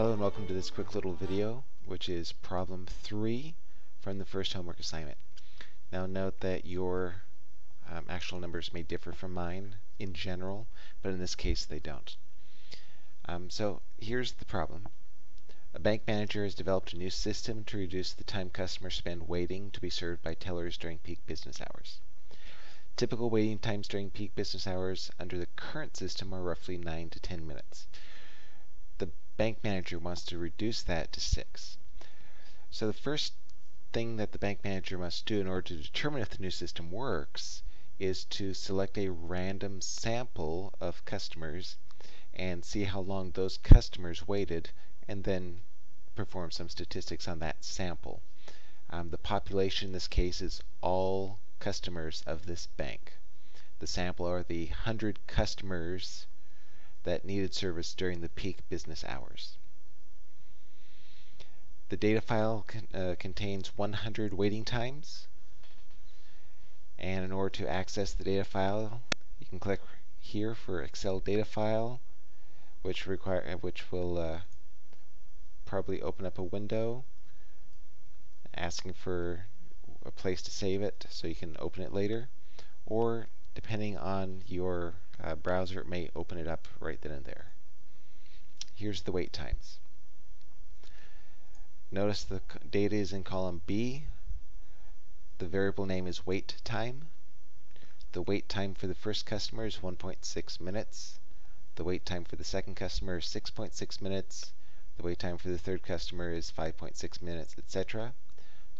Hello and welcome to this quick little video, which is problem 3 from the first homework assignment. Now note that your um, actual numbers may differ from mine in general, but in this case they don't. Um, so here's the problem. A bank manager has developed a new system to reduce the time customers spend waiting to be served by tellers during peak business hours. Typical waiting times during peak business hours under the current system are roughly 9 to 10 minutes bank manager wants to reduce that to 6. So the first thing that the bank manager must do in order to determine if the new system works is to select a random sample of customers and see how long those customers waited and then perform some statistics on that sample. Um, the population in this case is all customers of this bank. The sample are the 100 customers that needed service during the peak business hours. The data file con uh, contains 100 waiting times. And in order to access the data file, you can click here for Excel data file, which require uh, which will uh, probably open up a window asking for a place to save it so you can open it later. Or depending on your uh, browser, may open it up right then and there. Here's the wait times. Notice the data is in column B. The variable name is wait time. The wait time for the first customer is 1.6 minutes. The wait time for the second customer is 6.6 minutes. The wait time for the third customer is 5.6 minutes, etc.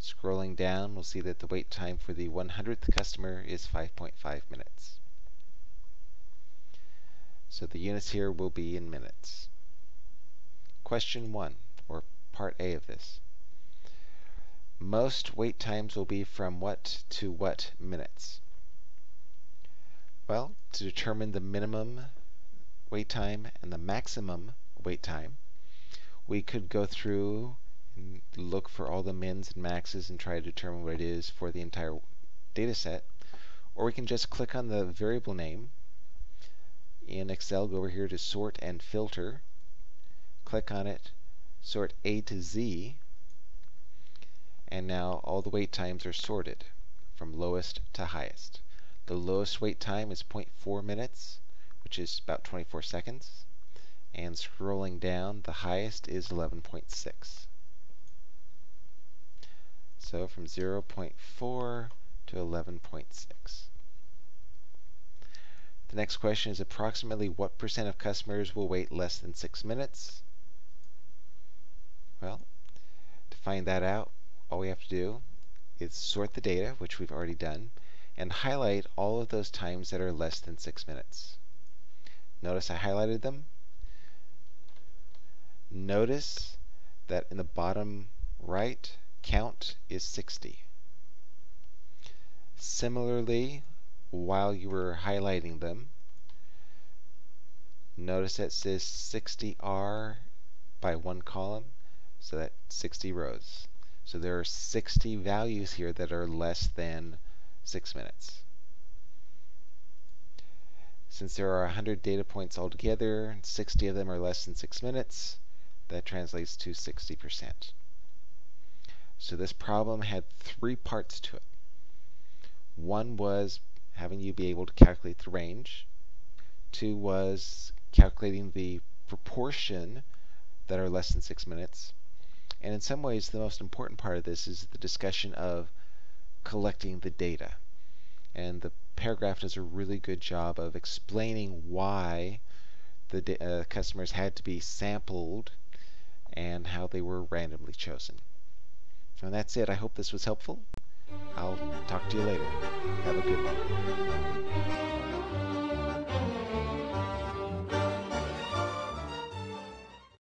Scrolling down, we'll see that the wait time for the 100th customer is 5.5 minutes. So the units here will be in minutes. Question 1, or part A of this. Most wait times will be from what to what minutes? Well, to determine the minimum wait time and the maximum wait time, we could go through and look for all the mins and maxes and try to determine what it is for the entire data set. Or we can just click on the variable name in Excel, go over here to sort and filter, click on it, sort A to Z, and now all the wait times are sorted from lowest to highest. The lowest wait time is 0.4 minutes, which is about 24 seconds. And scrolling down, the highest is 11.6. So from 0.4 to 11.6. The next question is approximately what percent of customers will wait less than six minutes? Well, to find that out, all we have to do is sort the data, which we've already done, and highlight all of those times that are less than six minutes. Notice I highlighted them. Notice that in the bottom right, count is 60. Similarly, while you were highlighting them, notice that says 60R by one column, so that's 60 rows. So there are 60 values here that are less than 6 minutes. Since there are 100 data points altogether, 60 of them are less than 6 minutes, that translates to 60%. So this problem had three parts to it. One was having you be able to calculate the range. Two was calculating the proportion that are less than six minutes. And in some ways, the most important part of this is the discussion of collecting the data. And the paragraph does a really good job of explaining why the uh, customers had to be sampled and how they were randomly chosen. And that's it. I hope this was helpful. I'll talk to you later. Have a good one.